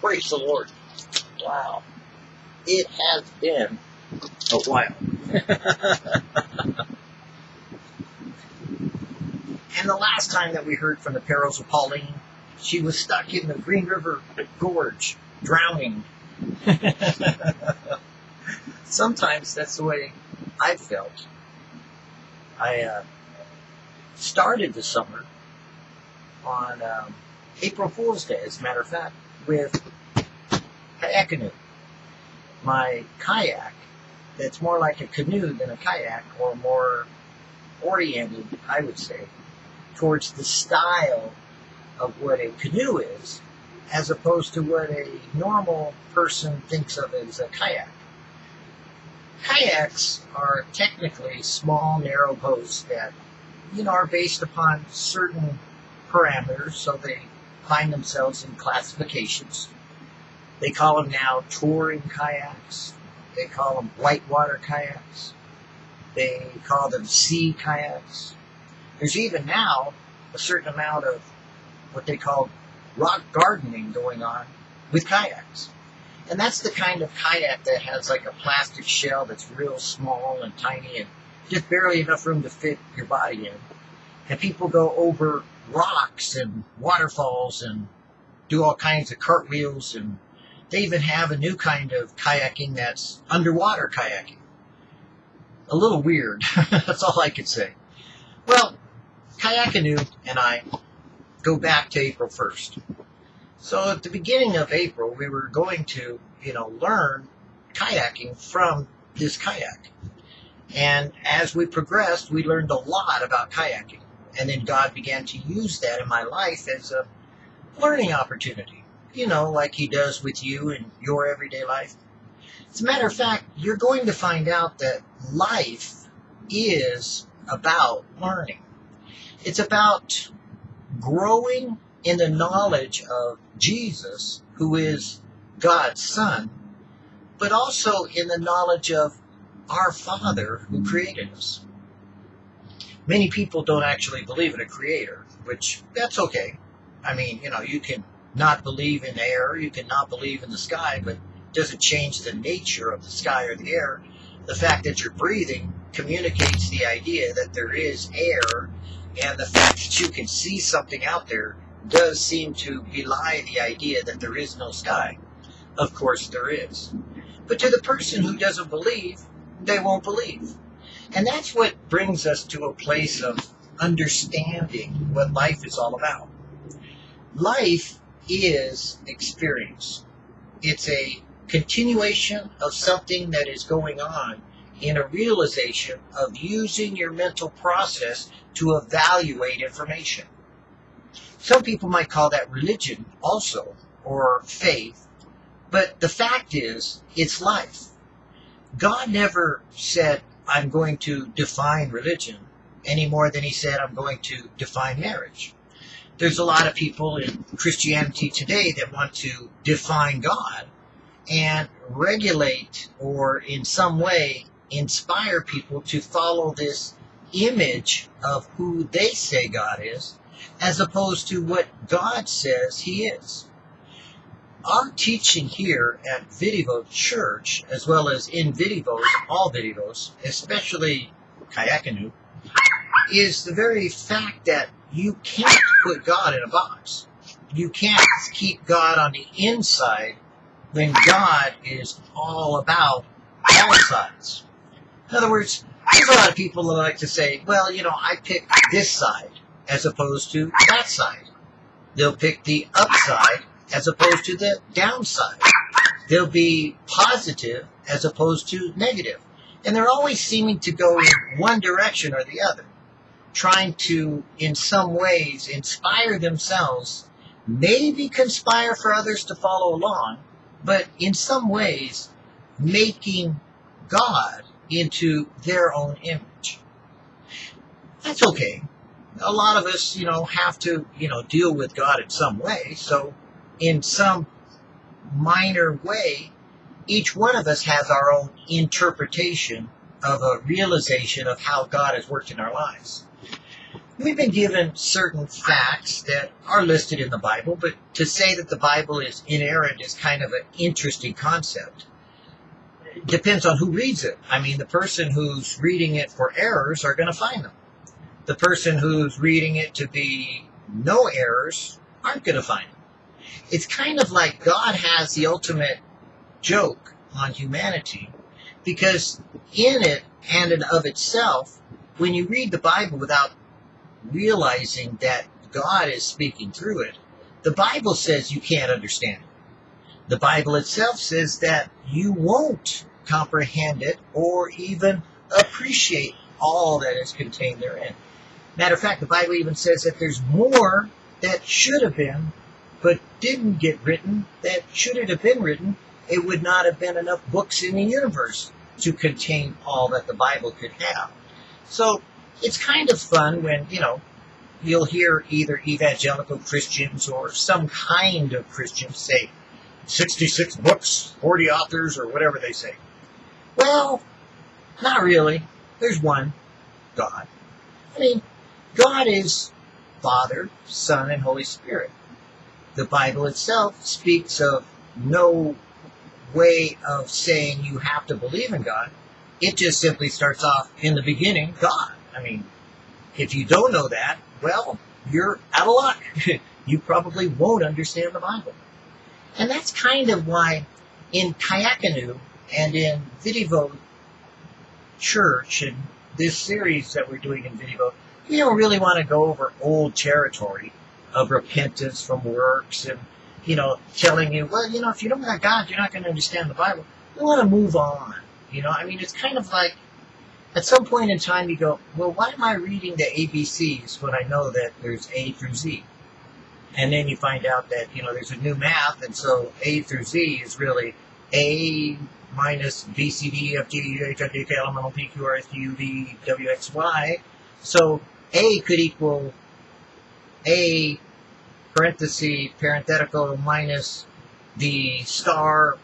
Praise the Lord. Wow. It has been a while. and the last time that we heard from the perils of Pauline, she was stuck in the Green River Gorge, drowning. Sometimes that's the way I felt. I uh, started the summer on um, April Fool's Day, as a matter of fact, with kayak canoe. My kayak, that's more like a canoe than a kayak, or more oriented, I would say, towards the style of what a canoe is, as opposed to what a normal person thinks of as a kayak. Kayaks are technically small, narrow boats that, you know, are based upon certain parameters, so they find themselves in classifications. They call them now touring kayaks. They call them whitewater kayaks. They call them sea kayaks. There's even now a certain amount of what they call rock gardening going on with kayaks. And that's the kind of kayak that has like a plastic shell that's real small and tiny and just barely enough room to fit your body in. And people go over rocks and waterfalls and do all kinds of cartwheels and they even have a new kind of kayaking that's underwater kayaking. A little weird. that's all I could say. Well, Kayakanu and I go back to April 1st. So at the beginning of April, we were going to, you know, learn kayaking from this kayak. And as we progressed, we learned a lot about kayaking. And then God began to use that in my life as a learning opportunity. You know, like He does with you in your everyday life. As a matter of fact, you're going to find out that life is about learning. It's about growing in the knowledge of Jesus, who is God's Son, but also in the knowledge of our Father who created us. Many people don't actually believe in a creator, which that's okay. I mean, you know, you can not believe in air, you can not believe in the sky, but it doesn't change the nature of the sky or the air. The fact that you're breathing communicates the idea that there is air, and the fact that you can see something out there does seem to belie the idea that there is no sky. Of course, there is. But to the person who doesn't believe, they won't believe. And that's what brings us to a place of understanding what life is all about. Life is experience. It's a continuation of something that is going on in a realization of using your mental process to evaluate information. Some people might call that religion also, or faith, but the fact is, it's life. God never said, I'm going to define religion any more than he said, I'm going to define marriage. There's a lot of people in Christianity today that want to define God and regulate or in some way inspire people to follow this image of who they say God is as opposed to what God says he is our teaching here at Vidivo Church, as well as in Vidivos, all Vidivos, especially Kayakanu, is the very fact that you can't put God in a box. You can't keep God on the inside when God is all about all sides. In other words, there's a lot of people that like to say, well, you know, I pick this side as opposed to that side. They'll pick the upside as opposed to the downside. They'll be positive as opposed to negative. And they're always seeming to go in one direction or the other, trying to, in some ways, inspire themselves, maybe conspire for others to follow along, but in some ways, making God into their own image. That's okay. A lot of us, you know, have to, you know, deal with God in some way, so in some minor way, each one of us has our own interpretation of a realization of how God has worked in our lives. we've been given certain facts that are listed in the Bible, but to say that the Bible is inerrant is kind of an interesting concept. It depends on who reads it. I mean, the person who's reading it for errors are going to find them. The person who's reading it to be no errors aren't going to find them. It's kind of like God has the ultimate joke on humanity because in it and in of itself, when you read the Bible without realizing that God is speaking through it, the Bible says you can't understand it. The Bible itself says that you won't comprehend it or even appreciate all that is contained therein. Matter of fact, the Bible even says that there's more that should have been, but didn't get written, that should it have been written, it would not have been enough books in the universe to contain all that the Bible could have. So it's kind of fun when, you know, you'll hear either evangelical Christians or some kind of Christians say 66 books, 40 authors, or whatever they say. Well, not really. There's one God. I mean, God is Father, Son, and Holy Spirit. The Bible itself speaks of no way of saying you have to believe in God. It just simply starts off in the beginning, God. I mean, if you don't know that, well, you're out of luck. you probably won't understand the Bible. And that's kind of why in Kayakanu and in Vidivo Church and this series that we're doing in Vidivo, we don't really want to go over old territory of repentance from works and, you know, telling you, well, you know, if you don't have God, you're not going to understand the Bible. We want to move on. You know, I mean, it's kind of like at some point in time you go, well, why am I reading the ABCs when I know that there's A through Z? And then you find out that, you know, there's a new math, and so A through Z is really A minus B, C, D, F, G, H, I, J, K, L, M, N, O, P, Q, R, S, T, U, V, W, X, Y. So A could equal A parenthesis parenthetical minus the star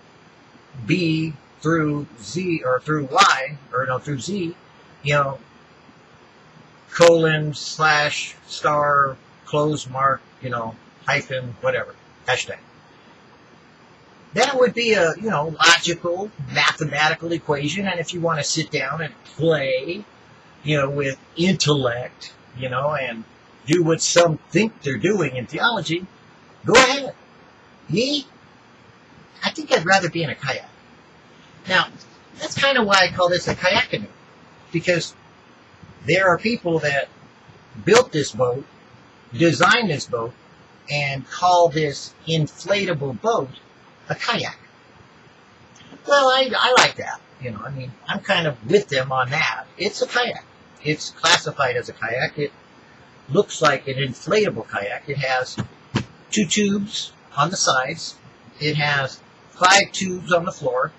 B through Z or through Y or no through Z, you know, colon slash star close mark, you know, hyphen whatever hashtag. That would be a you know logical mathematical equation, and if you want to sit down and play, you know, with intellect, you know, and do what some think they're doing in theology, go ahead. Me, I think I'd rather be in a kayak. Now, that's kind of why I call this a kayak canoe, because there are people that built this boat, designed this boat, and call this inflatable boat a kayak. Well, I, I like that. You know, I mean, I'm kind of with them on that. It's a kayak. It's classified as a kayak. It looks like an inflatable kayak. It has two tubes on the sides. It has five tubes on the floor.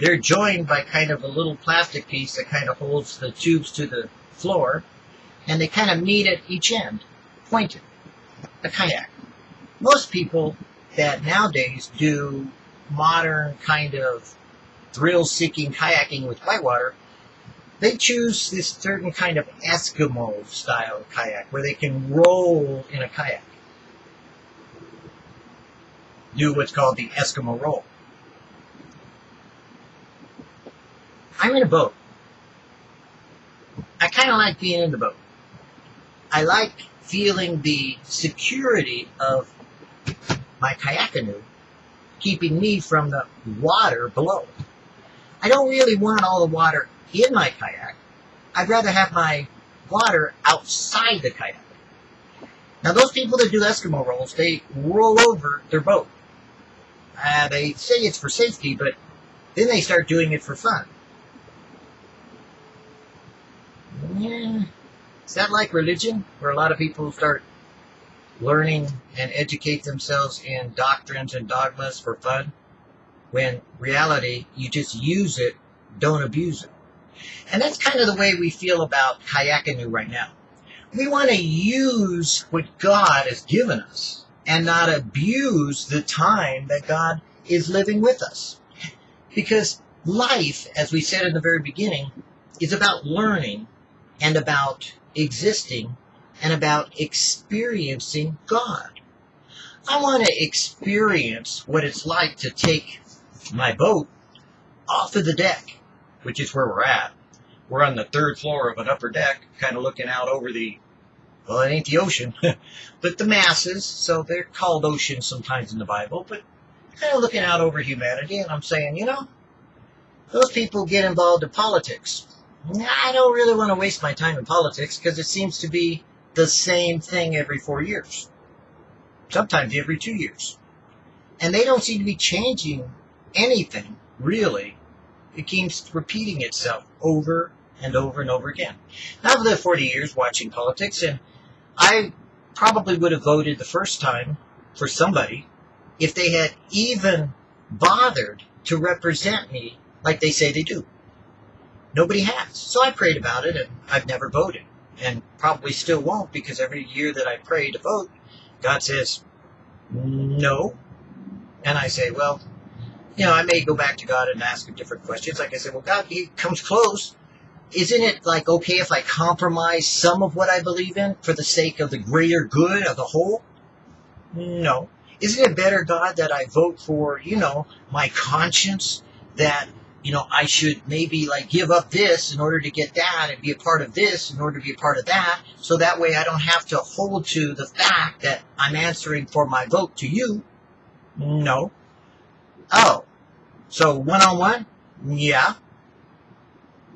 They're joined by kind of a little plastic piece that kind of holds the tubes to the floor, and they kind of meet at each end, pointed. A kayak. Most people that nowadays do modern kind of thrill-seeking kayaking with whitewater, they choose this certain kind of Eskimo style kayak where they can roll in a kayak. Do what's called the Eskimo roll. I'm in a boat. I kind of like being in the boat. I like feeling the security of my kayak canoe keeping me from the water below. I don't really want all the water in my kayak. I'd rather have my water outside the kayak. Now, those people that do Eskimo rolls, they roll over their boat. Uh, they say it's for safety, but then they start doing it for fun. Yeah. Is that like religion, where a lot of people start learning and educate themselves in doctrines and dogmas for fun? When reality, you just use it, don't abuse it. And that's kind of the way we feel about Kayakanu right now. We want to use what God has given us and not abuse the time that God is living with us. Because life, as we said in the very beginning, is about learning and about existing and about experiencing God. I want to experience what it's like to take my boat off of the deck, which is where we're at. We're on the third floor of an upper deck, kind of looking out over the, well, it ain't the ocean, but the masses. So they're called oceans sometimes in the Bible, but kind of looking out over humanity. And I'm saying, you know, those people get involved in politics. I don't really want to waste my time in politics because it seems to be the same thing every four years, sometimes every two years. And they don't seem to be changing anything, really. It keeps repeating itself over and over and over again. Now, I've lived 40 years watching politics, and I probably would have voted the first time for somebody if they had even bothered to represent me like they say they do. Nobody has. So I prayed about it, and I've never voted, and probably still won't because every year that I pray to vote, God says, no. And I say, well, you know, I may go back to God and ask him different questions. Like I said, well, God, he comes close. Isn't it like okay if I compromise some of what I believe in for the sake of the greater good of the whole? No. Isn't it better, God, that I vote for, you know, my conscience that, you know, I should maybe like give up this in order to get that and be a part of this in order to be a part of that. So that way I don't have to hold to the fact that I'm answering for my vote to you. No. Oh, so one on one? Yeah.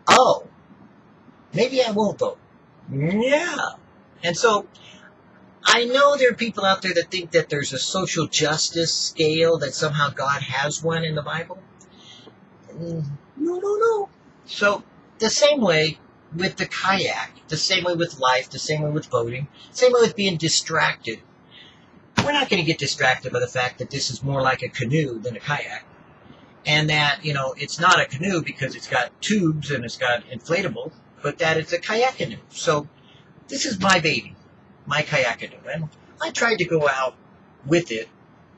Oh, maybe I won't vote. Yeah. And so I know there are people out there that think that there's a social justice scale, that somehow God has one in the Bible. No, no, no. So the same way with the kayak, the same way with life, the same way with voting, same way with being distracted. We're not going to get distracted by the fact that this is more like a canoe than a kayak and that you know it's not a canoe because it's got tubes and it's got inflatable, but that it's a kayak canoe. So this is my baby, my kayak canoe, and I tried to go out with it,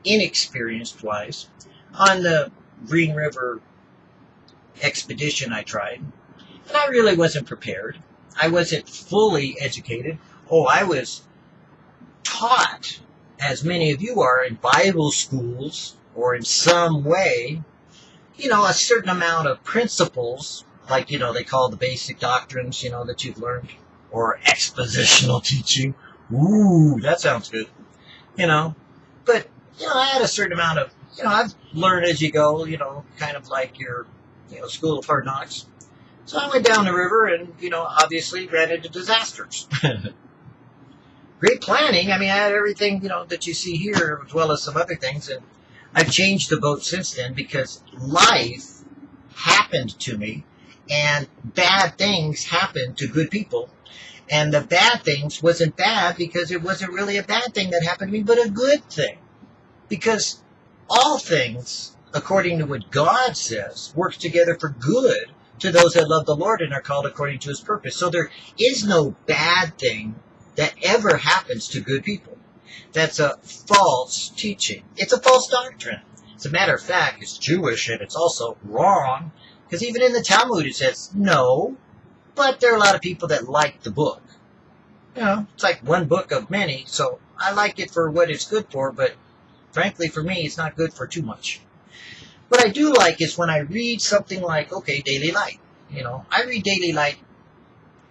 inexperienced wise, on the Green River expedition. I tried, and I really wasn't prepared. I wasn't fully educated. Oh, I was taught, as many of you are, in Bible schools or in some way you know, a certain amount of principles, like, you know, they call the basic doctrines, you know, that you've learned, or expositional teaching. Ooh, that sounds good. You know, but, you know, I had a certain amount of, you know, I've learned as you go, you know, kind of like your, you know, school of hard knocks. So I went down the river and, you know, obviously ran into disasters. Great planning. I mean, I had everything, you know, that you see here as well as some other things. And I've changed the boat since then because life happened to me and bad things happened to good people. And the bad things wasn't bad because it wasn't really a bad thing that happened to me, but a good thing. Because all things, according to what God says, work together for good to those that love the Lord and are called according to his purpose. So there is no bad thing that ever happens to good people. That's a false teaching. It's a false doctrine. As a matter of fact, it's Jewish and it's also wrong because even in the Talmud it says no, but there are a lot of people that like the book. You know, it's like one book of many, so I like it for what it's good for, but frankly, for me, it's not good for too much. What I do like is when I read something like, okay, Daily Light. You know, I read Daily Light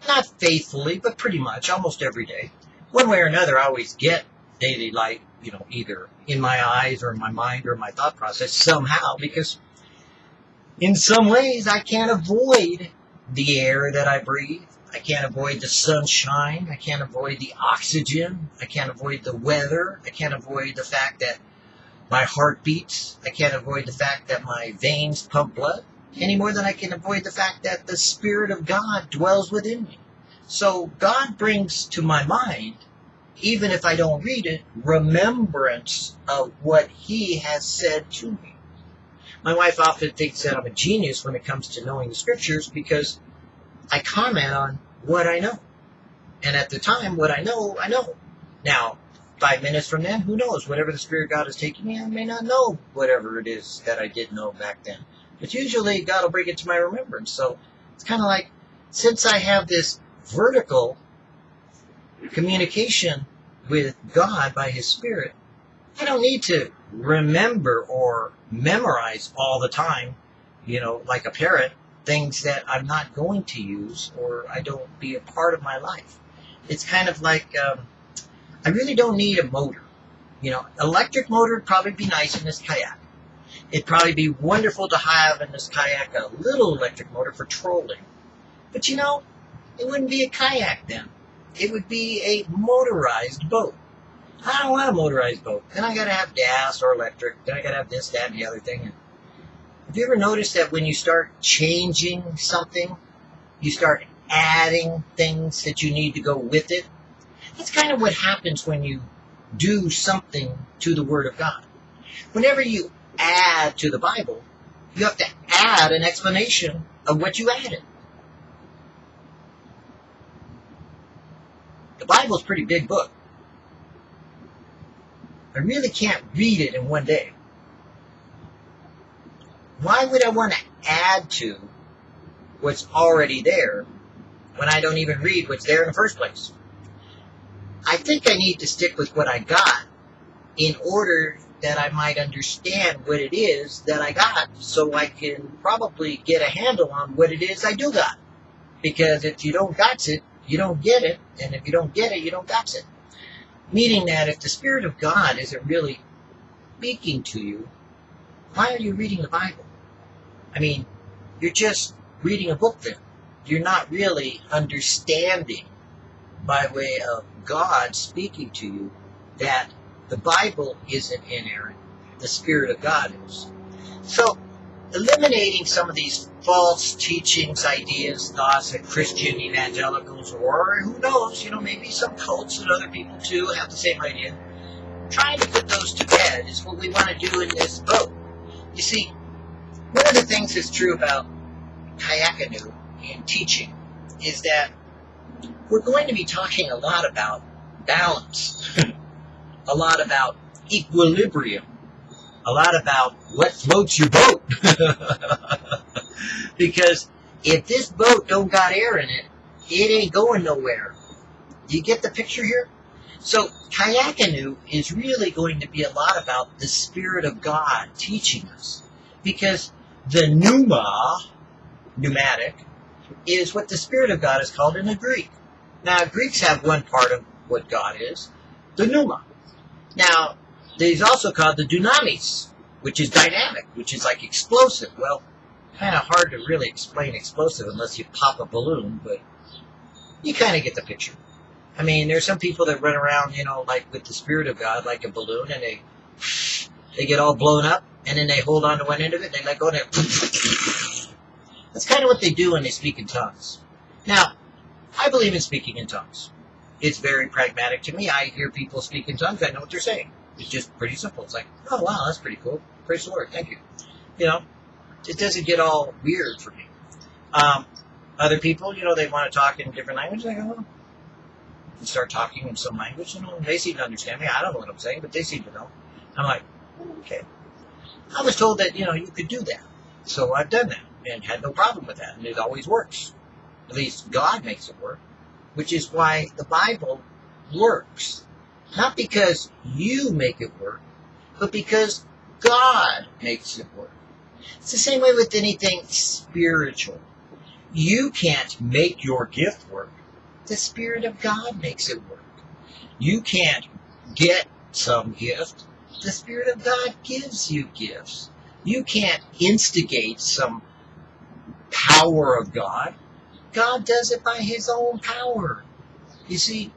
not faithfully, but pretty much almost every day. One way or another, I always get daily light, you know, either in my eyes or in my mind or my thought process somehow, because in some ways I can't avoid the air that I breathe. I can't avoid the sunshine. I can't avoid the oxygen. I can't avoid the weather. I can't avoid the fact that my heart beats. I can't avoid the fact that my veins pump blood any more than I can avoid the fact that the Spirit of God dwells within me. So God brings to my mind even if I don't read it, remembrance of what he has said to me. My wife often thinks that I'm a genius when it comes to knowing the scriptures because I comment on what I know. And at the time, what I know, I know. Now, five minutes from then, who knows? Whatever the Spirit of God is taking me, I may not know whatever it is that I did know back then. But usually, God will bring it to my remembrance. So it's kind of like, since I have this vertical communication with God by His Spirit, I don't need to remember or memorize all the time, you know, like a parrot, things that I'm not going to use or I don't be a part of my life. It's kind of like um, I really don't need a motor. You know, electric motor would probably be nice in this kayak. It'd probably be wonderful to have in this kayak a little electric motor for trolling. But you know, it wouldn't be a kayak then. It would be a motorized boat. I don't want a motorized boat. Then I gotta have gas or electric. Then I gotta have this, that, and the other thing. Have you ever noticed that when you start changing something, you start adding things that you need to go with it? That's kind of what happens when you do something to the Word of God. Whenever you add to the Bible, you have to add an explanation of what you added. The Bible's a pretty big book. I really can't read it in one day. Why would I want to add to what's already there when I don't even read what's there in the first place? I think I need to stick with what I got in order that I might understand what it is that I got so I can probably get a handle on what it is I do got. Because if you don't got it, you don't get it, and if you don't get it, you don't got it. Meaning that if the Spirit of God isn't really speaking to you, why are you reading the Bible? I mean, you're just reading a book then. You're not really understanding by way of God speaking to you that the Bible isn't inerrant. The Spirit of God is. So, eliminating some of these false teachings, ideas, thoughts that Christian evangelicals, or who knows, you know, maybe some cults and other people too have the same idea. Trying to put those to bed is what we want to do in this boat. You see, one of the things that's true about Kayakanu in teaching is that we're going to be talking a lot about balance, a lot about equilibrium, a lot about what floats your boat. because if this boat don't got air in it, it ain't going nowhere. You get the picture here? So Kayakanu is really going to be a lot about the Spirit of God teaching us. Because the pneuma, pneumatic, is what the Spirit of God is called in the Greek. Now, Greeks have one part of what God is, the pneuma. Now, he's also called the dunamis, which is dynamic, which is like explosive. Well, kind of hard to really explain explosive unless you pop a balloon, but you kind of get the picture. I mean, there's some people that run around, you know, like with the spirit of God, like a balloon, and they they get all blown up, and then they hold on to one end of it, and they let go, and that's kind of what they do when they speak in tongues. Now, I believe in speaking in tongues. It's very pragmatic to me. I hear people speak in tongues. I know what they're saying. It's just pretty simple. It's like, oh wow, that's pretty cool. Praise the Lord. Thank you. You know, it doesn't get all weird for me. Um, other people, you know, they want to talk in different languages. I go, well, and start talking in some language. You know, they seem to understand me. I don't know what I'm saying, but they seem to know. I'm like, okay. I was told that you know you could do that, so I've done that and had no problem with that, and it always works. At least God makes it work, which is why the Bible works. Not because you make it work, but because God makes it work. It's the same way with anything spiritual. You can't make your gift work. The Spirit of God makes it work. You can't get some gift. The Spirit of God gives you gifts. You can't instigate some power of God. God does it by His own power. You see,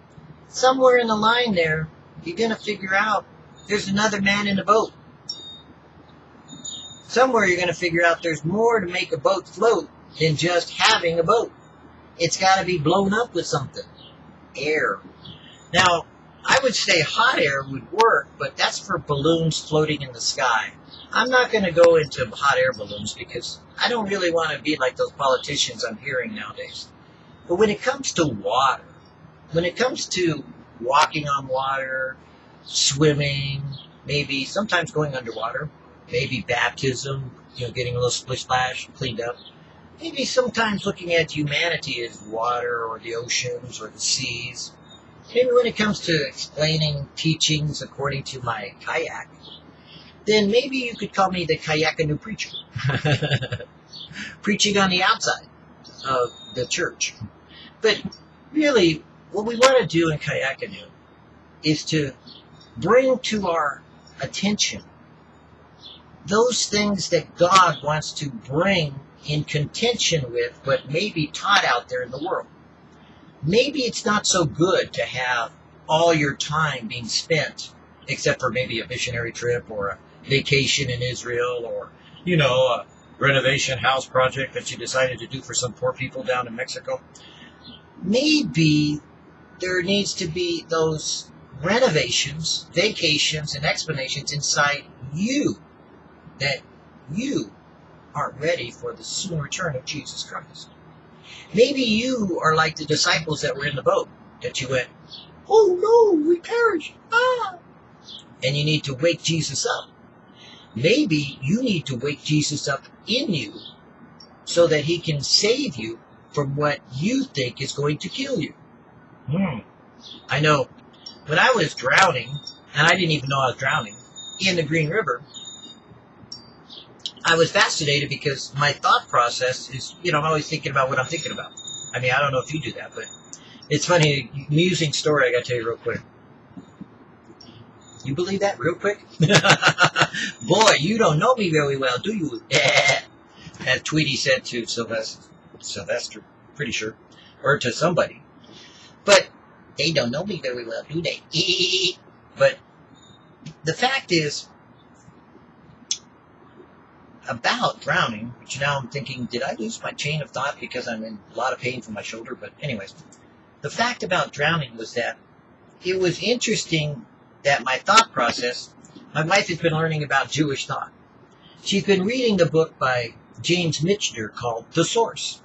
somewhere in the line there, you're going to figure out there's another man in the boat. Somewhere you're going to figure out there's more to make a boat float than just having a boat. It's got to be blown up with something. Air. Now, I would say hot air would work, but that's for balloons floating in the sky. I'm not going to go into hot air balloons because I don't really want to be like those politicians I'm hearing nowadays. But when it comes to water, when it comes to walking on water, swimming, maybe sometimes going underwater, maybe baptism, you know, getting a little splish splash, cleaned up. Maybe sometimes looking at humanity as water or the oceans or the seas. maybe when it comes to explaining teachings according to my kayak, then maybe you could call me the kayakanu preacher. Preaching on the outside of the church. But really, what we want to do in kayakanu is to bring to our attention those things that God wants to bring in contention with what may be taught out there in the world. Maybe it's not so good to have all your time being spent, except for maybe a missionary trip or a vacation in Israel or, you know, a renovation house project that you decided to do for some poor people down in Mexico. Maybe there needs to be those renovations, vacations, and explanations inside you that you aren't ready for the soon return of Jesus Christ. Maybe you are like the disciples that were in the boat that you went, Oh no, we perish. Ah. And you need to wake Jesus up. Maybe you need to wake Jesus up in you so that he can save you from what you think is going to kill you. Hmm. I know when I was drowning, and I didn't even know I was drowning, in the Green River, I was fascinated because my thought process is, you know, I'm always thinking about what I'm thinking about. I mean, I don't know if you do that, but it's funny, amusing story I got to tell you real quick. You believe that real quick? Boy, you don't know me very well, do you? As Tweety said to Sylvester, Sylvester, pretty sure, or to somebody. But they don't know me very well, do they? but the fact is, about drowning, which now I'm thinking, did I lose my chain of thought because I'm in a lot of pain from my shoulder? But anyways, the fact about drowning was that it was interesting that my thought process, my wife has been learning about Jewish thought. She's been reading the book by James Michener called The Source.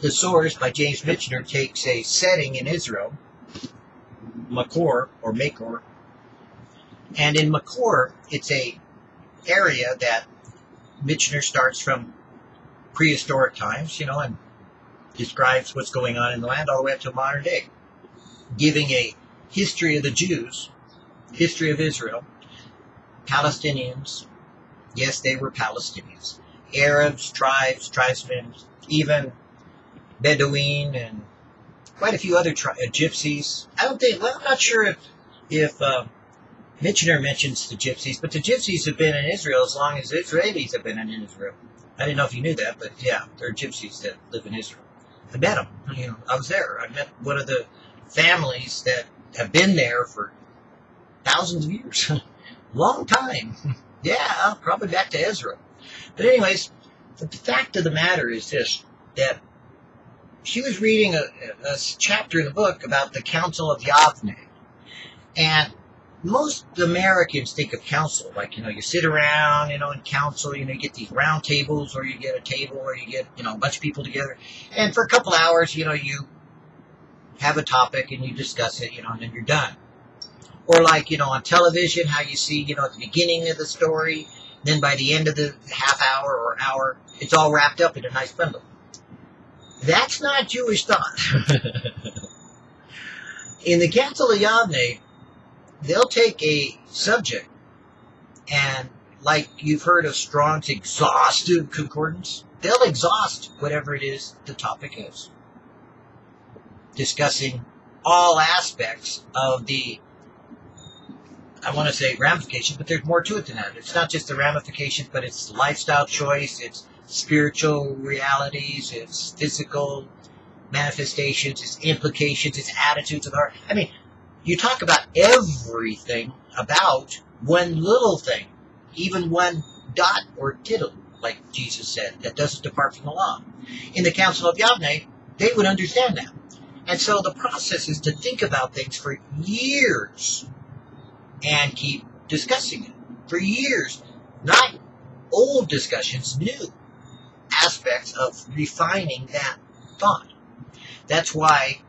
The Source by James Michener takes a setting in Israel Makor or Makor. And in Makor, it's a area that Michener starts from prehistoric times, you know, and describes what's going on in the land all the way up to modern day, giving a history of the Jews, history of Israel, Palestinians. Yes, they were Palestinians. Arabs, tribes, tribesmen, even Bedouin and quite a few other tri- uh, gypsies. I don't think. Well, I'm not sure if if uh, Michener mentions the gypsies, but the gypsies have been in Israel as long as the Israelis have been in Israel. I didn't know if you knew that, but yeah, there are gypsies that live in Israel. I met them. You know, I was there. I met one of the families that have been there for thousands of years, long time. yeah, probably back to Israel. But anyways, the fact of the matter is this: that she was reading a, a chapter in the book about the Council of Yavne. And most Americans think of council, like, you know, you sit around, you know, in council, you know, you get these round tables, or you get a table, or you get, you know, a bunch of people together. And for a couple hours, you know, you have a topic and you discuss it, you know, and then you're done. Or like, you know, on television, how you see, you know, at the beginning of the story, then by the end of the half hour or hour, it's all wrapped up in a nice bundle. That's not Jewish thought. In the Council of Yavne, they'll take a subject and, like you've heard of Strong's exhaustive concordance, they'll exhaust whatever it is the topic is, discussing all aspects of the I want to say ramification, but there's more to it than that. It's not just the ramification, but it's lifestyle choice, it's spiritual realities, its physical manifestations, its implications, its attitudes of the heart. I mean, you talk about everything about one little thing, even one dot or tittle, like Jesus said, that doesn't depart from the law. In the Council of Yavne, they would understand that. And so the process is to think about things for years and keep discussing it for years. Not old discussions, new aspects of refining that thought. That's why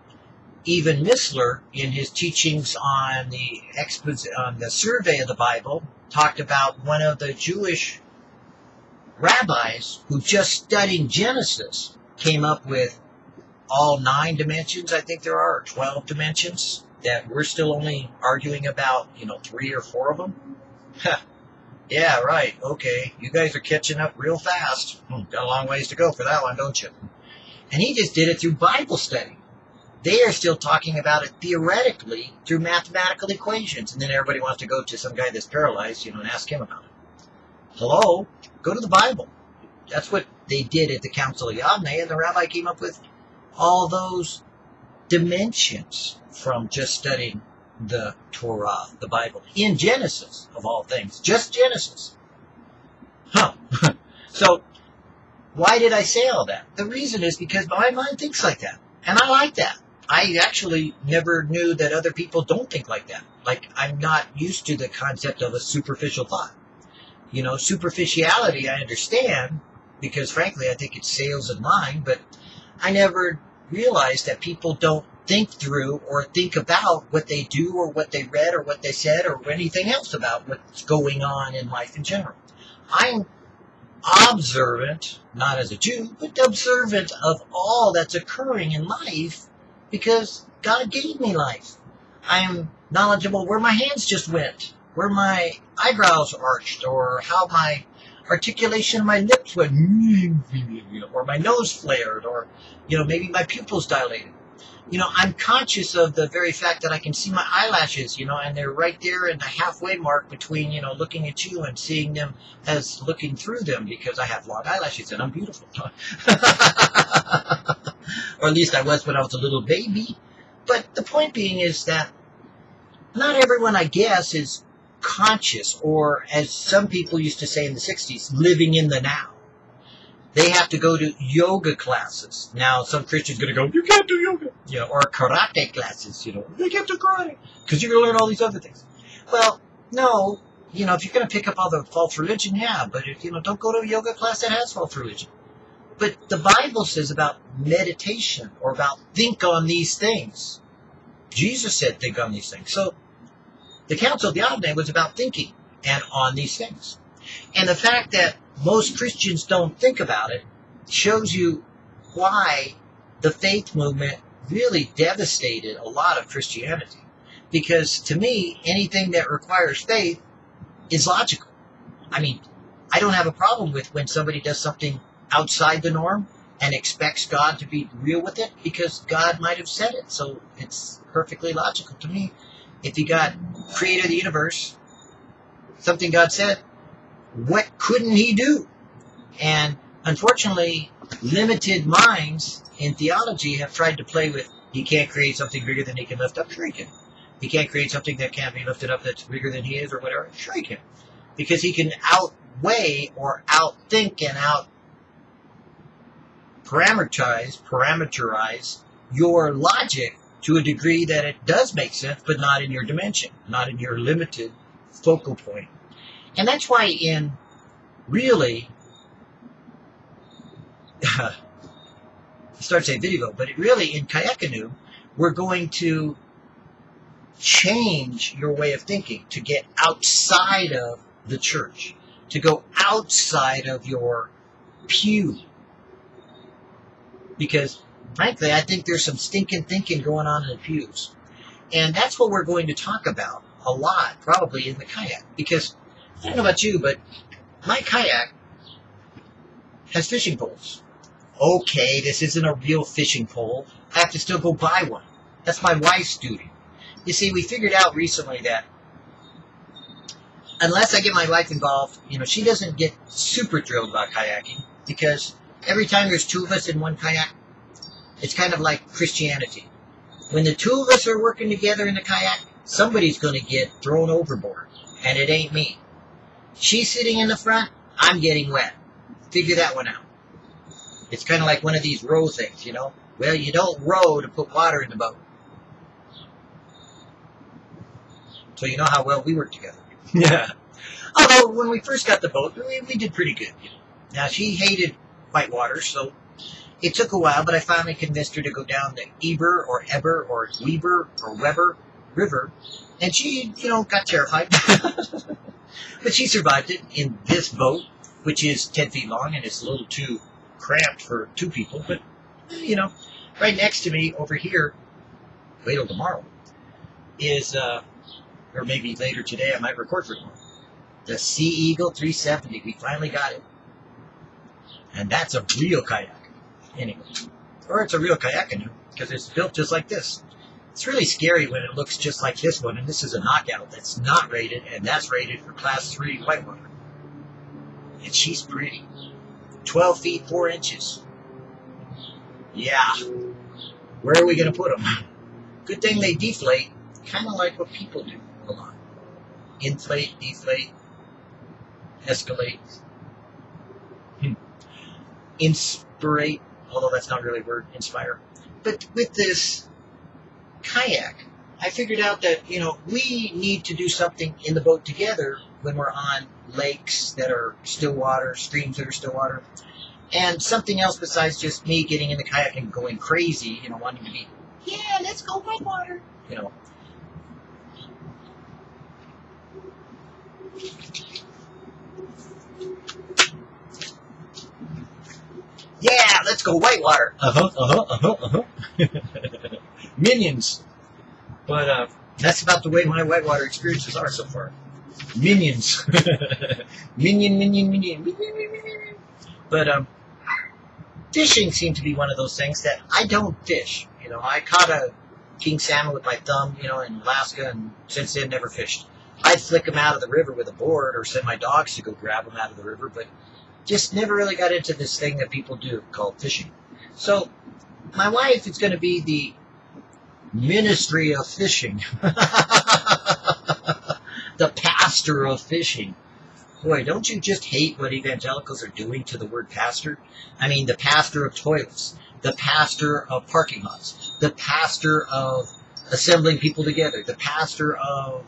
even Missler, in his teachings on the expos- on the survey of the Bible, talked about one of the Jewish rabbis who just studying Genesis came up with all nine dimensions, I think there are, 12 dimensions, that we're still only arguing about, you know, three or four of them. yeah, right, okay. You guys are catching up real fast. Hmm, got a long ways to go for that one, don't you? And he just did it through Bible study. They are still talking about it theoretically through mathematical equations. And then everybody wants to go to some guy that's paralyzed, you know, and ask him about it. Hello? Go to the Bible. That's what they did at the Council of Yavne, and the rabbi came up with all those dimensions from just studying the Torah, the Bible, in Genesis, of all things. Just Genesis. Huh. so, why did I say all that? The reason is because my mind thinks like that. And I like that. I actually never knew that other people don't think like that. Like, I'm not used to the concept of a superficial thought. You know, superficiality I understand because, frankly, I think it's sales and mind, but I never realized that people don't think through or think about what they do or what they read or what they said or anything else about what's going on in life in general. I'm observant, not as a Jew, but observant of all that's occurring in life because God gave me life. I am knowledgeable where my hands just went, where my eyebrows arched, or how my articulation of my lips went, or my nose flared, or, you know, maybe my pupils dilated. You know, I'm conscious of the very fact that I can see my eyelashes, you know, and they're right there in the halfway mark between, you know, looking at you and seeing them as looking through them because I have long eyelashes and I'm beautiful. or at least I was when I was a little baby. But the point being is that not everyone, I guess, is conscious, or as some people used to say in the 60s, living in the now. They have to go to yoga classes. Now, some Christians going to go, you can't do yoga. Know, or karate classes, you know, you can't do karate because you're going to learn all these other things. Well, no, you know, if you're going to pick up all the false religion, yeah, but if, you know, don't go to a yoga class that has false religion. But the Bible says about meditation or about think on these things. Jesus said think on these things. So the Council of Yavne was about thinking and on these things. And the fact that most Christians don't think about it shows you why the faith movement really devastated a lot of Christianity. Because to me, anything that requires faith is logical. I mean, I don't have a problem with when somebody does something outside the norm and expects God to be real with it because God might have said it. So it's perfectly logical to me. If you got creator of the universe, something God said, what couldn't he do? And unfortunately, limited minds in theology have tried to play with he can't create something bigger than he can lift up. Sure he can. He can't create something that can't be lifted up that's bigger than he is or whatever. Sure he can. Because he can outweigh or outthink and out parameterize, parameterize your logic to a degree that it does make sense, but not in your dimension, not in your limited focal point. And that's why in really, I start saying video, but really in kayak canoe, we're going to change your way of thinking to get outside of the church, to go outside of your pew. Because frankly, I think there's some stinking thinking going on in the pews. And that's what we're going to talk about a lot, probably in the kayak. Because I don't know about you, but my kayak has fishing poles. Okay, this isn't a real fishing pole. I have to still go buy one. That's my wife's duty. You see, we figured out recently that unless I get my wife involved, you know, she doesn't get super thrilled about kayaking because every time there's two of us in one kayak, it's kind of like Christianity. When the two of us are working together in the kayak, somebody's going to get thrown overboard, and it ain't me. She's sitting in the front, I'm getting wet. Figure that one out. It's kind of like one of these row things, you know? Well, you don't row to put water in the boat. So you know how well we work together. Yeah. Although when we first got the boat, we, we did pretty good. Now she hated white water, so it took a while, but I finally convinced her to go down the Eber or Eber or Weber or Weber River, and she, you know, got terrified. but she survived it in this boat, which is 10 feet long and it's a little too cramped for two people. But, you know, right next to me over here, wait till tomorrow, is, uh, or maybe later today, I might record for tomorrow. The Sea Eagle 370. We finally got it. And that's a real kayak. Anyway. Or it's a real kayak canoe because it's built just like this. It's really scary when it looks just like this one, and this is a knockout that's not rated, and that's rated for class 3 whitewater. And she's pretty. 12 feet 4 inches. Yeah. Where are we going to put them? Good thing they deflate, kind of like what people do a lot. Inflate, deflate, escalate. Inspirate, although that's not really a word, inspire. But with this kayak, I figured out that, you know, we need to do something in the boat together when we're on lakes that are still water, streams that are still water, and something else besides just me getting in the kayak and going crazy, you know, wanting to be, yeah, let's go whitewater, you know. Yeah, let's go whitewater. Uh huh, uh huh, uh huh, uh huh. Minions. But uh, that's about the way my whitewater experiences are so far. Minions. minion, minion, minion, minion, minion. But um, fishing seemed to be one of those things that I don't fish. You know, I caught a king salmon with my thumb, you know, in Alaska, and since then never fished. I'd flick them out of the river with a board or send my dogs to go grab them out of the river, but just never really got into this thing that people do called fishing. So my wife is going to be the ministry of fishing, the pastor of fishing. Boy, don't you just hate what evangelicals are doing to the word pastor? I mean, the pastor of toilets, the pastor of parking lots, the pastor of assembling people together, the pastor of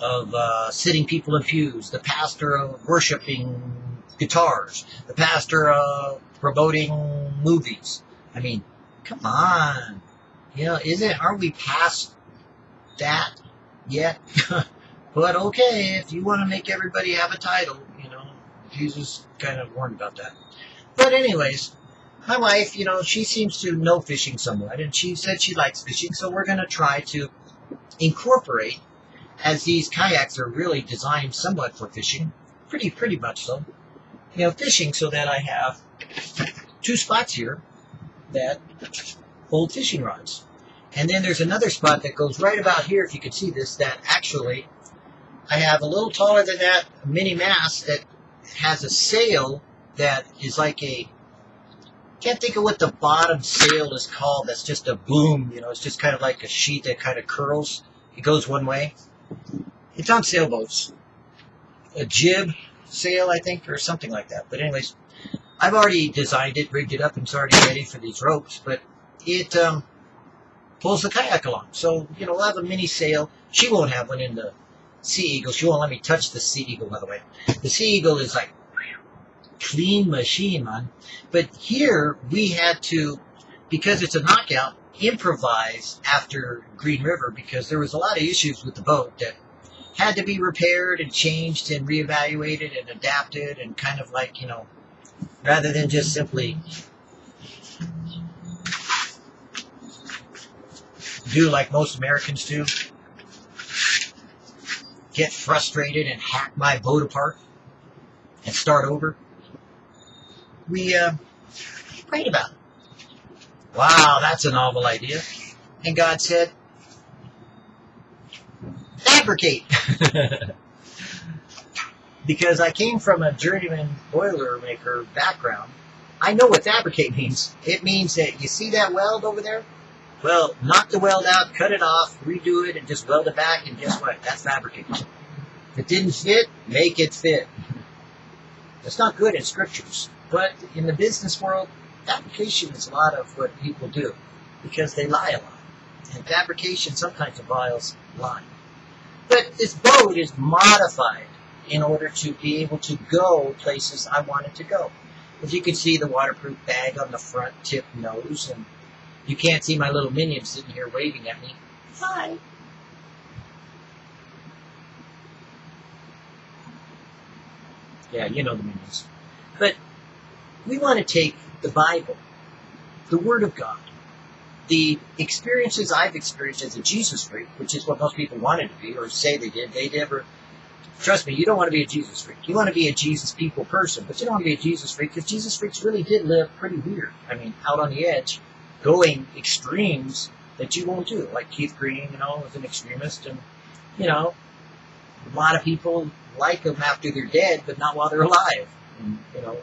of uh, sitting people in pews, the pastor of worshiping guitars, the pastor of promoting movies. I mean, come on. You know, isn't, aren't we past that yet? but okay, if you want to make everybody have a title, you know, Jesus kind of warned about that. But anyways, my wife, you know, she seems to know fishing somewhat, and she said she likes fishing, so we're going to try to incorporate, as these kayaks are really designed somewhat for fishing, pretty, pretty much so, you know, fishing so that I have two spots here that hold fishing rods. And then there's another spot that goes right about here, if you can see this, that actually I have a little taller than that mini mast that has a sail that is like a can't think of what the bottom sail is called. That's just a boom, you know, it's just kind of like a sheet that kind of curls. It goes one way. It's on sailboats. A jib sail, I think, or something like that. But anyways, I've already designed it, rigged it up, and it's already ready for these ropes. But it um, pulls the kayak along. So, you know, we'll have a mini sail. She won't have one in the Sea Eagle. She won't let me touch the Sea Eagle, by the way. The Sea Eagle is like clean machine, man. But here we had to, because it's a knockout, improvise after Green River because there was a lot of issues with the boat that had to be repaired and changed and reevaluated and adapted and kind of like, you know, rather than just simply do like most Americans do get frustrated and hack my boat apart and start over. We uh, prayed about it. Wow, that's a novel idea. And God said, fabricate. because I came from a journeyman boiler maker background, I know what fabricate means. It means that you see that weld over there? Well, knock the weld out, cut it off, redo it, and just weld it back, and guess what? That's fabricate. If it didn't fit, make it fit. That's not good in scriptures, but in the business world, fabrication is a lot of what people do because they lie a lot. And fabrication sometimes involves lying. But this boat is modified in order to be able to go places I wanted to go. As you can see, the waterproof bag on the front tip nose, and you can't see my little minion sitting here waving at me. Hi. Yeah, you know the minions. But we want to take the Bible, the Word of God, the experiences I've experienced as a Jesus freak, which is what most people wanted to be or say they did. They never, trust me, you don't want to be a Jesus freak. You want to be a Jesus people person, but you don't want to be a Jesus freak because Jesus freaks really did live pretty weird. I mean, out on the edge, going extremes that you won't do. Like Keith Green, you know, was an extremist, and you know, a lot of people like them after they're dead, but not while they're alive. And, you know,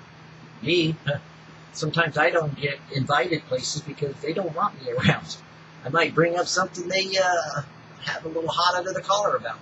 me, sometimes I don't get invited places because they don't want me around. I might bring up something they uh, have a little hot under the collar about.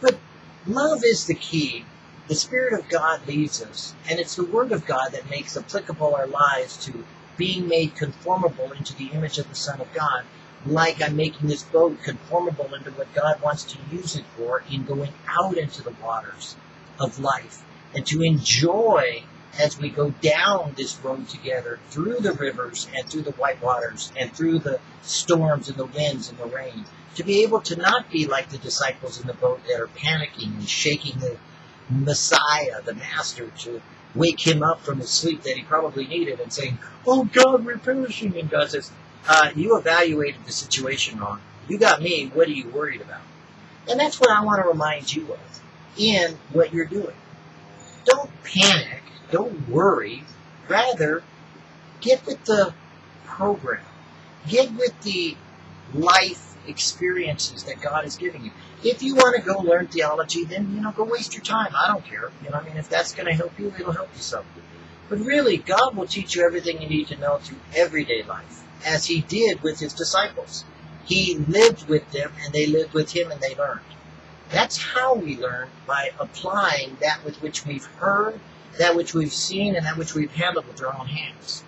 But love is the key. The Spirit of God leads us, and it's the Word of God that makes applicable our lives to being made conformable into the image of the Son of God, like I'm making this boat conformable into what God wants to use it for in going out into the waters of life and to enjoy as we go down this road together through the rivers and through the white waters and through the storms and the winds and the rain, to be able to not be like the disciples in the boat that are panicking and shaking the Messiah, the Master, to wake him up from his sleep that he probably needed and saying, Oh God, we're perishing. And God says, uh, You evaluated the situation wrong. You got me. What are you worried about? And that's what I want to remind you of in what you're doing. Don't panic. Don't worry. Rather, get with the program. Get with the life experiences that God is giving you. If you want to go learn theology, then you know go waste your time. I don't care. You know, I mean, if that's going to help you, it'll help you some. But really, God will teach you everything you need to know through everyday life, as He did with His disciples. He lived with them, and they lived with Him, and they learned. That's how we learn by applying that with which we've heard, that which we've seen, and that which we've handled with our own hands.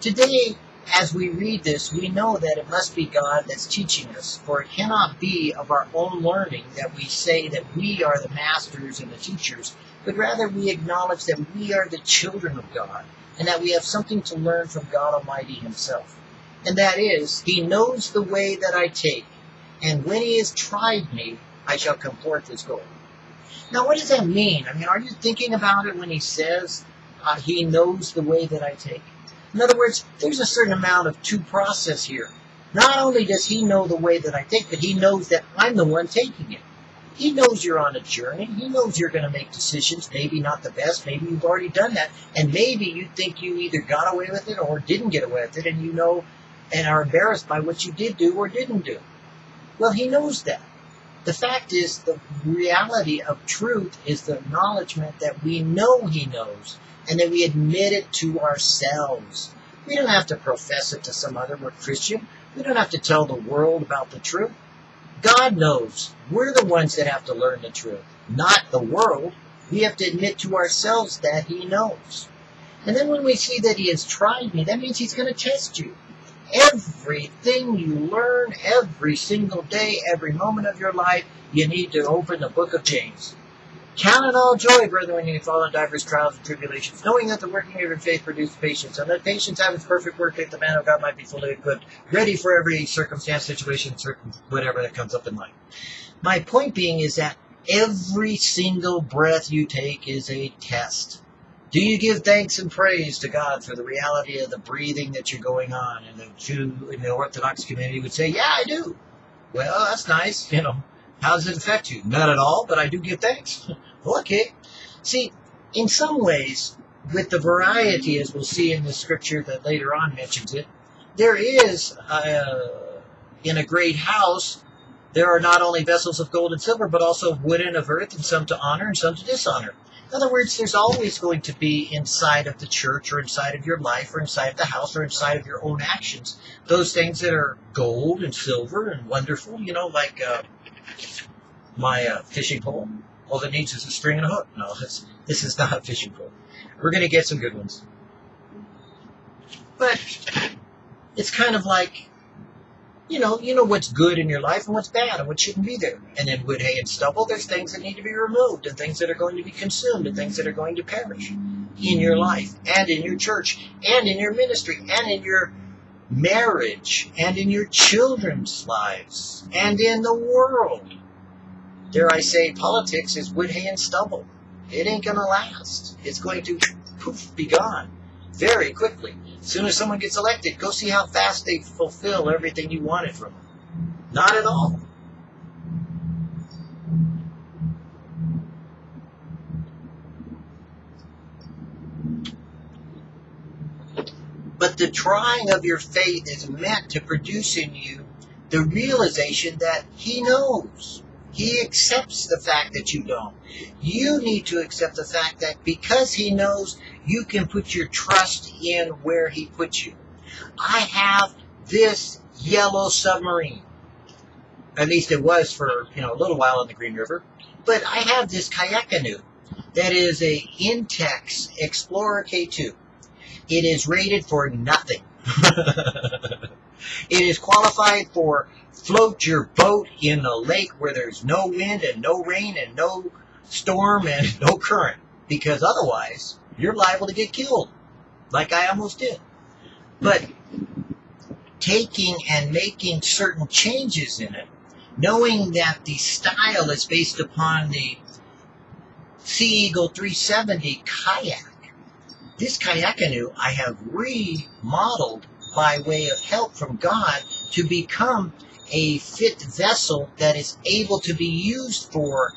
Today, as we read this, we know that it must be God that's teaching us, for it cannot be of our own learning that we say that we are the masters and the teachers, but rather we acknowledge that we are the children of God, and that we have something to learn from God Almighty Himself. And that is, He knows the way that I take, and when He has tried me, I shall come forth as gold. Now, what does that mean? I mean, are you thinking about it when He says, uh, He knows the way that I take? In other words, there's a certain amount of two process here. Not only does he know the way that I take, but he knows that I'm the one taking it. He knows you're on a journey. He knows you're going to make decisions, maybe not the best. Maybe you've already done that. And maybe you think you either got away with it or didn't get away with it, and you know and are embarrassed by what you did do or didn't do. Well, he knows that. The fact is, the reality of truth is the acknowledgement that we know he knows and that we admit it to ourselves. We don't have to profess it to some other we're Christian. We don't have to tell the world about the truth. God knows. We're the ones that have to learn the truth, not the world. We have to admit to ourselves that He knows. And then when we see that He has tried me, that means He's going to test you. Everything you learn every single day, every moment of your life, you need to open the book of James. Count it all joy, brethren, when you fall in divers trials and tribulations, knowing that the working of your faith produces patience, and that patience have its perfect work, that the man of God might be fully equipped, ready for every circumstance, situation, whatever that comes up in life. My point being is that every single breath you take is a test. Do you give thanks and praise to God for the reality of the breathing that you're going on? And the Jew in the Orthodox community would say, Yeah, I do. Well, that's nice, you know. How does it affect you? Not at all, but I do give thanks. okay. See, in some ways, with the variety, as we'll see in the scripture that later on mentions it, there is, uh, in a great house, there are not only vessels of gold and silver, but also of wood and of earth, and some to honor and some to dishonor. In other words, there's always going to be inside of the church or inside of your life or inside of the house or inside of your own actions those things that are gold and silver and wonderful, you know, like uh, my uh, fishing pole. All it needs is a string and a hook. No, this, this is not a fishing pole. We're going to get some good ones. But it's kind of like, you know, you know what's good in your life and what's bad and what shouldn't be there. And in wood, hay, and stubble, there's things that need to be removed and things that are going to be consumed and things that are going to perish in your life and in your church and in your ministry and in your marriage and in your children's lives and in the world. Dare I say, politics is wood, hay, and stubble. It ain't going to last. It's going to poof, be gone very quickly. As soon as someone gets elected, go see how fast they fulfill everything you wanted from them. Not at all. But the trying of your faith is meant to produce in you the realization that He knows. He accepts the fact that you don't. You need to accept the fact that because He knows, you can put your trust in where He puts you. I have this yellow submarine. At least it was for you know a little while on the Green River. But I have this kayak canoe that is a Intex Explorer K2. It is rated for nothing. it is qualified for float your boat in a lake where there's no wind and no rain and no storm and no current. Because otherwise, you're liable to get killed, like I almost did. But taking and making certain changes in it, knowing that the style is based upon the Sea Eagle 370 kayak. This kayak canoe I have remodeled by way of help from God to become a fit vessel that is able to be used for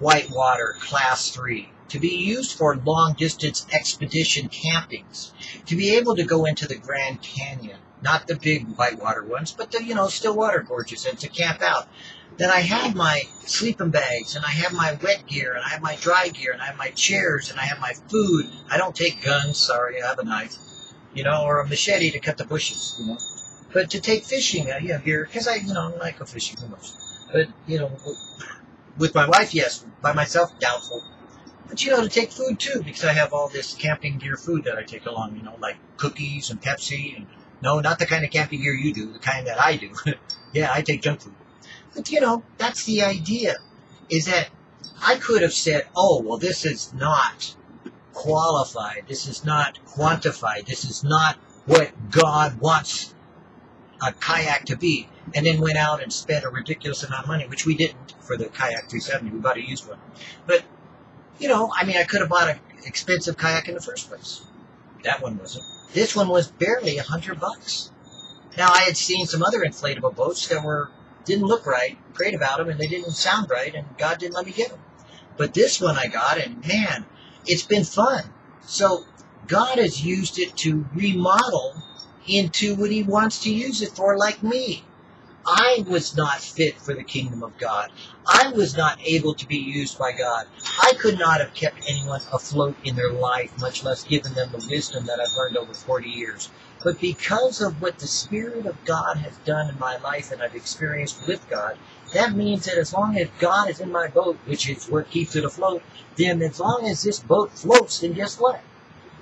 whitewater class 3 to be used for long distance expedition campings to be able to go into the grand canyon not the big whitewater ones but the you know still water gorges and to camp out. Then i have my sleeping bags and i have my wet gear and i have my dry gear and i have my chairs and i have my food. I don't take guns sorry i have a knife you know or a machete to cut the bushes you know. But to take fishing, uh, yeah, here, because I, you know, I go fishing the most. But, you know, with my wife, yes. By myself, doubtful. But, you know, to take food too, because I have all this camping gear food that I take along, you know, like cookies and Pepsi. And, no, not the kind of camping gear you do, the kind that I do. yeah, I take junk food. But, you know, that's the idea, is that I could have said, oh, well, this is not qualified. This is not quantified. This is not what God wants a kayak to be, and then went out and spent a ridiculous amount of money, which we didn't for the kayak 370. We bought a used one. But, you know, I mean, I could have bought an expensive kayak in the first place. That one wasn't. This one was barely a hundred bucks. Now, I had seen some other inflatable boats that were didn't look right, prayed about them, and they didn't sound right, and God didn't let me get them. But this one I got, and man, it's been fun. So God has used it to remodel into what he wants to use it for, like me. I was not fit for the kingdom of God. I was not able to be used by God. I could not have kept anyone afloat in their life, much less given them the wisdom that I've learned over 40 years. But because of what the Spirit of God has done in my life and I've experienced with God, that means that as long as God is in my boat, which is what keeps it afloat, then as long as this boat floats, then guess what?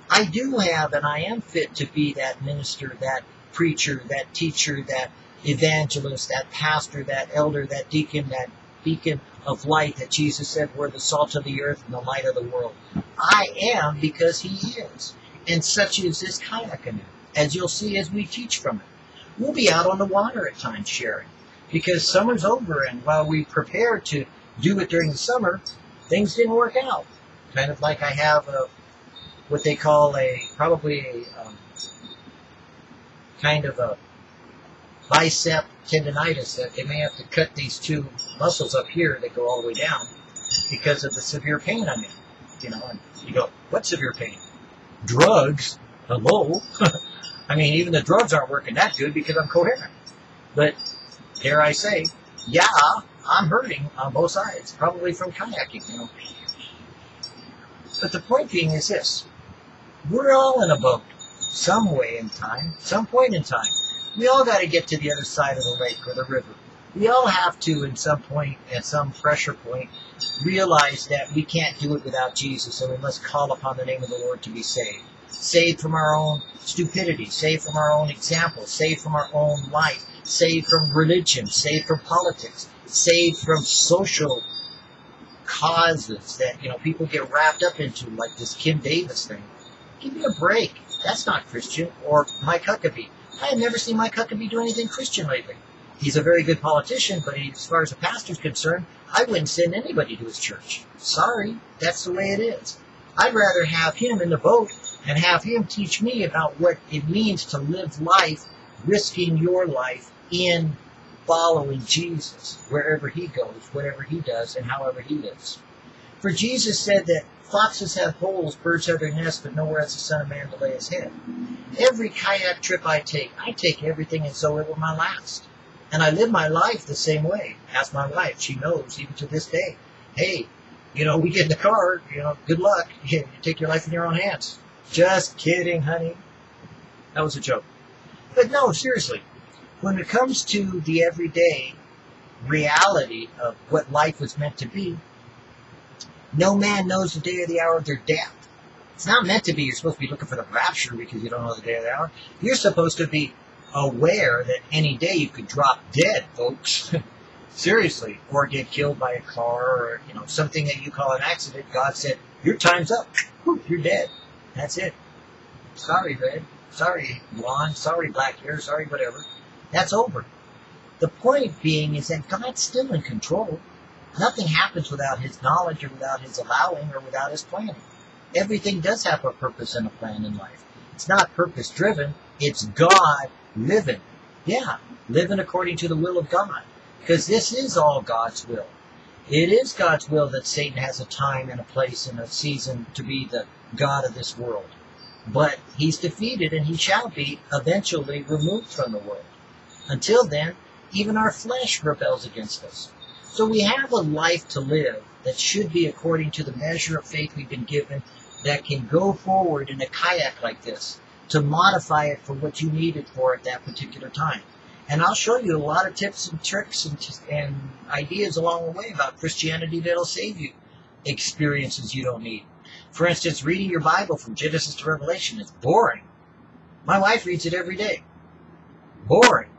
I do have and I am fit to be that minister, that preacher, that teacher, that evangelist, that pastor, that elder, that deacon, that beacon of light that Jesus said we're the salt of the earth and the light of the world. I am because he is. And such is this kayak canoe, as you'll see as we teach from it. We'll be out on the water at times sharing because summer's over and while we prepare to do it during the summer, things didn't work out. Kind of like I have a what they call a probably a um, kind of a bicep tendonitis that they may have to cut these two muscles up here that go all the way down because of the severe pain I'm in. You know, and you go, what severe pain? Drugs. Hello. I mean, even the drugs aren't working that good because I'm coherent. But dare I say, yeah, I'm hurting on both sides, probably from kayaking. You know. But the point being is this: we're all in a boat, some way in time, some point in time. We all got to get to the other side of the lake or the river. We all have to, in some point, at some pressure point, realize that we can't do it without Jesus, and we must call upon the name of the Lord to be saved. Saved from our own stupidity, saved from our own example, saved from our own life, saved from religion, saved from politics, saved from social causes that you know people get wrapped up into, like this Kim Davis thing. Give me a break. That's not Christian. Or Mike Huckabee. I have never seen Mike Huckabee do anything Christian lately. He's a very good politician, but as far as a pastor's concerned, I wouldn't send anybody to his church. Sorry, that's the way it is. I'd rather have him in the boat and have him teach me about what it means to live life, risking your life in following Jesus wherever he goes, whatever he does, and however he lives. For Jesus said that foxes have holes, birds have their nests, but nowhere has the Son of Man to lay his head. Every kayak trip I take, I take everything and so it were my last. And I live my life the same way. Ask my wife, she knows even to this day. Hey, you know, we get in the car, you know, good luck. You take your life in your own hands. Just kidding, honey. That was a joke. But no, seriously, when it comes to the everyday reality of what life was meant to be, no man knows the day or the hour of their death. It's not meant to be you're supposed to be looking for the rapture because you don't know the day or the hour. You're supposed to be aware that any day you could drop dead, folks. Seriously, or get killed by a car or you know something that you call an accident. God said, "Your time's up. You're dead. That's it. Sorry, red. Sorry, blonde. Sorry, black hair. Sorry, whatever. That's over." The point being is that God's still in control. Nothing happens without His knowledge or without His allowing or without His planning. Everything does have a purpose and a plan in life. It's not purpose driven. It's God living. Yeah, living according to the will of God. Because this is all God's will. It is God's will that Satan has a time and a place and a season to be the God of this world. But he's defeated and he shall be eventually removed from the world. Until then, even our flesh rebels against us. So we have a life to live that should be according to the measure of faith we've been given that can go forward in a kayak like this to modify it for what you need it for at that particular time. And I'll show you a lot of tips and tricks and, and ideas along the way about Christianity that'll save you experiences you don't need. For instance, reading your Bible from Genesis to Revelation is boring. My wife reads it every day. Boring.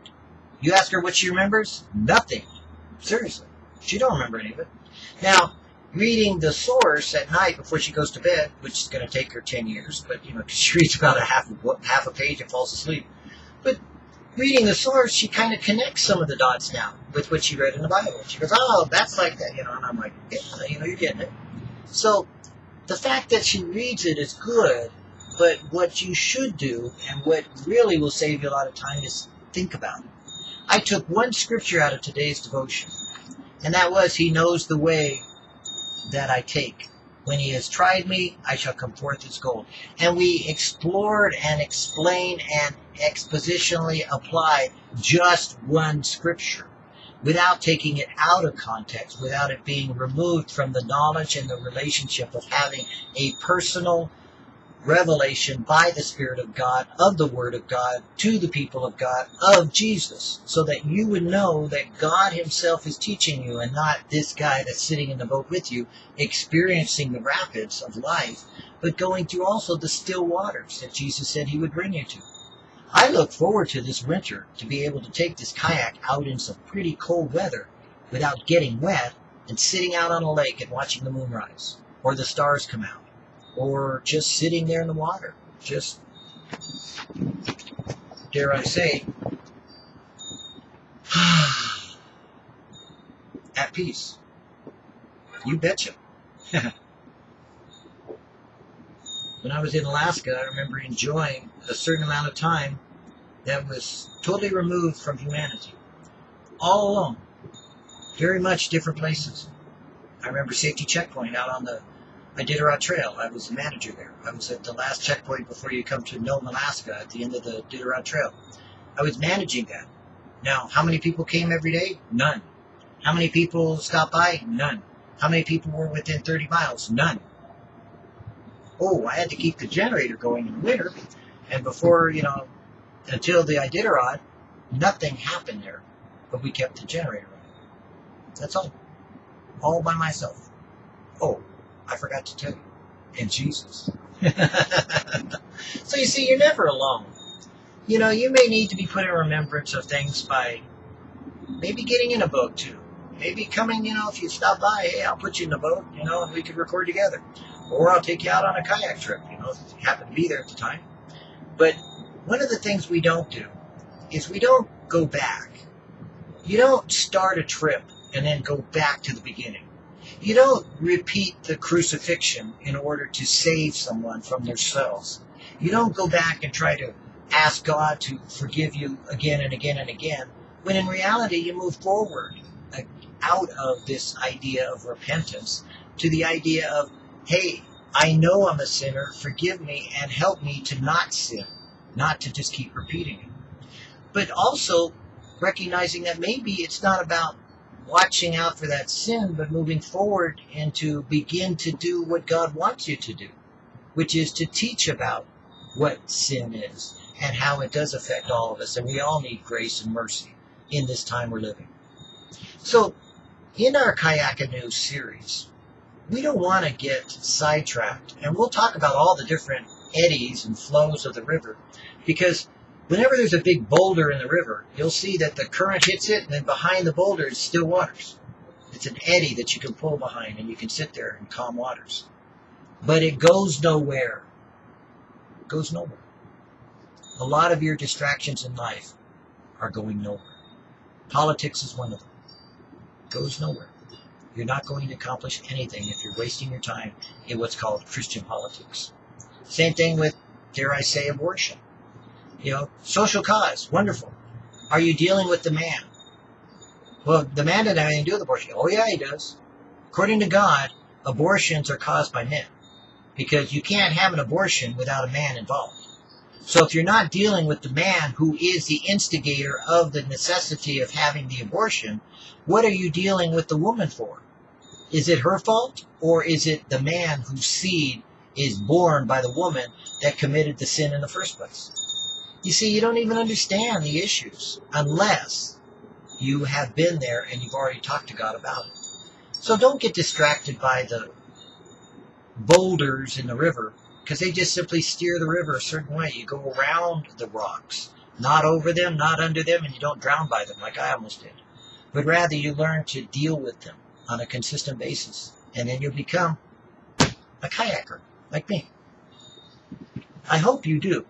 You ask her what she remembers? Nothing. Seriously. She don't remember any of it. Now, reading the source at night before she goes to bed, which is going to take her 10 years, but, you know, she reads about a half, half a page and falls asleep. But reading the source, she kind of connects some of the dots now with what she read in the Bible. She goes, oh, that's like that, you know, and I'm like, yeah, you know, you're getting it. So the fact that she reads it is good, but what you should do and what really will save you a lot of time is think about it. I took one scripture out of today's devotion, and that was, He knows the way that I take. When he has tried me, I shall come forth as gold. And we explored and explained and expositionally applied just one scripture without taking it out of context, without it being removed from the knowledge and the relationship of having a personal revelation by the Spirit of God, of the Word of God, to the people of God, of Jesus, so that you would know that God Himself is teaching you and not this guy that's sitting in the boat with you, experiencing the rapids of life, but going through also the still waters that Jesus said He would bring you to. I look forward to this winter to be able to take this kayak out in some pretty cold weather without getting wet and sitting out on a lake and watching the moon rise or the stars come out or just sitting there in the water, just, dare I say, at peace. You betcha. when I was in Alaska, I remember enjoying a certain amount of time that was totally removed from humanity. All alone. Very much different places. I remember Safety Checkpoint out on the Iditarod Trail. I was the manager there. I was at the last checkpoint before you come to Nome, Alaska, at the end of the Iditarod Trail. I was managing that. Now, how many people came every day? None. How many people stopped by? None. How many people were within 30 miles? None. Oh, I had to keep the generator going in winter, and before, you know, until the Iditarod, nothing happened there, but we kept the generator running. That's all. All by myself. Oh, I forgot to tell you. In Jesus. so you see, you're never alone. You know, you may need to be put in remembrance of things by maybe getting in a boat too. Maybe coming, you know, if you stop by, hey, I'll put you in the boat, you know, and we could record together. Or I'll take you out on a kayak trip, you know, if you happen to be there at the time. But one of the things we don't do is we don't go back. You don't start a trip and then go back to the beginning. You don't repeat the crucifixion in order to save someone from themselves. You don't go back and try to ask God to forgive you again and again and again, when in reality you move forward uh, out of this idea of repentance to the idea of, hey, I know I'm a sinner, forgive me and help me to not sin, not to just keep repeating it. But also recognizing that maybe it's not about watching out for that sin, but moving forward and to begin to do what God wants you to do, which is to teach about what sin is and how it does affect all of us. And we all need grace and mercy in this time we're living. So, in our Kayak series, we don't want to get sidetracked. And we'll talk about all the different eddies and flows of the river because whenever there's a big boulder in the river, you'll see that the current hits it, and then behind the boulder is still waters. It's an eddy that you can pull behind, and you can sit there in calm waters. But it goes nowhere. It goes nowhere. A lot of your distractions in life are going nowhere. Politics is one of them. It goes nowhere. You're not going to accomplish anything if you're wasting your time in what's called Christian politics. Same thing with, dare I say, abortion. You know, social cause, wonderful. Are you dealing with the man? Well, the man doesn't have anything to do with abortion. Oh, yeah, he does. According to God, abortions are caused by men because you can't have an abortion without a man involved. So if you're not dealing with the man who is the instigator of the necessity of having the abortion, what are you dealing with the woman for? Is it her fault or is it the man whose seed is born by the woman that committed the sin in the first place? You see, you don't even understand the issues unless you have been there and you've already talked to God about it. So don't get distracted by the boulders in the river because they just simply steer the river a certain way. You go around the rocks, not over them, not under them, and you don't drown by them like I almost did. But rather you learn to deal with them on a consistent basis. And then you'll become a kayaker like me. I hope you do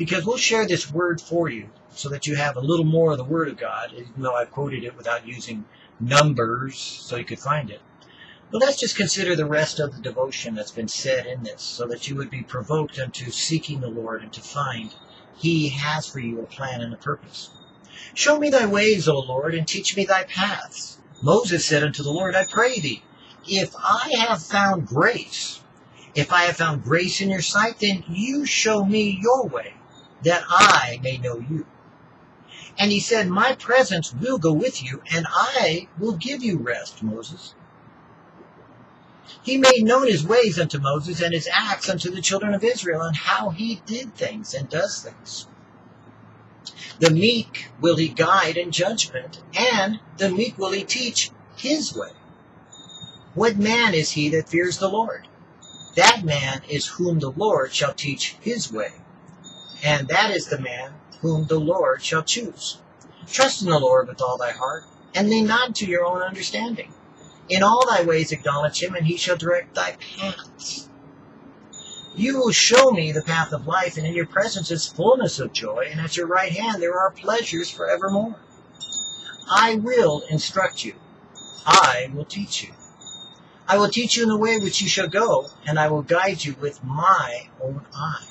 because we'll share this word for you so that you have a little more of the Word of God, even though I've quoted it without using numbers so you could find it. But let's just consider the rest of the devotion that's been said in this so that you would be provoked unto seeking the Lord and to find He has for you a plan and a purpose. Show me thy ways, O Lord, and teach me thy paths. Moses said unto the Lord, I pray thee, if I have found grace, if I have found grace in your sight, then you show me your way that I may know you. And he said, My presence will go with you, and I will give you rest, Moses. He made known his ways unto Moses and his acts unto the children of Israel, and how he did things and does things. The meek will he guide in judgment, and the meek will he teach his way. What man is he that fears the Lord? That man is whom the Lord shall teach his way and that is the man whom the Lord shall choose. Trust in the Lord with all thy heart, and lean not to your own understanding. In all thy ways acknowledge him, and he shall direct thy paths. You will show me the path of life, and in your presence is fullness of joy, and at your right hand there are pleasures for forevermore. I will instruct you. I will teach you. I will teach you in the way which you shall go, and I will guide you with my own eye.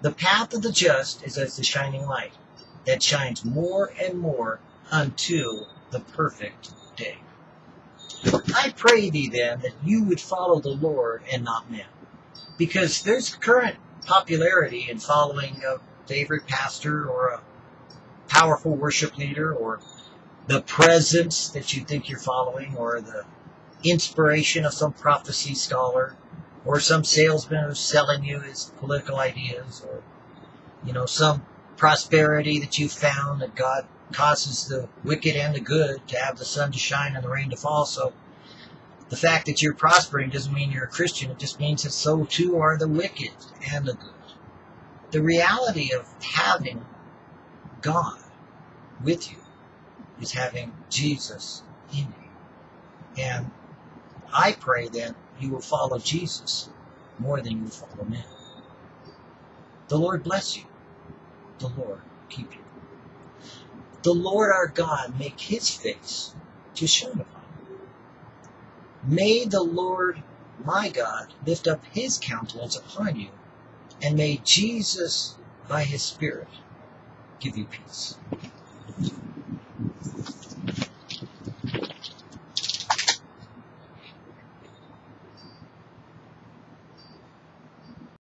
The path of the just is as the shining light that shines more and more until the perfect day. I pray thee then that you would follow the Lord and not men. Because there's current popularity in following a favorite pastor or a powerful worship leader or the presence that you think you're following or the inspiration of some prophecy scholar or some salesman who's selling you his political ideas, or you know some prosperity that you found that God causes the wicked and the good to have the sun to shine and the rain to fall. So the fact that you're prospering doesn't mean you're a Christian. It just means that so too are the wicked and the good. The reality of having God with you is having Jesus in you. And I pray then you will follow Jesus more than you follow man. The Lord bless you. The Lord keep you. The Lord our God make his face to shine upon you. May the Lord my God lift up his countenance upon you And may Jesus, by his Spirit, give you peace.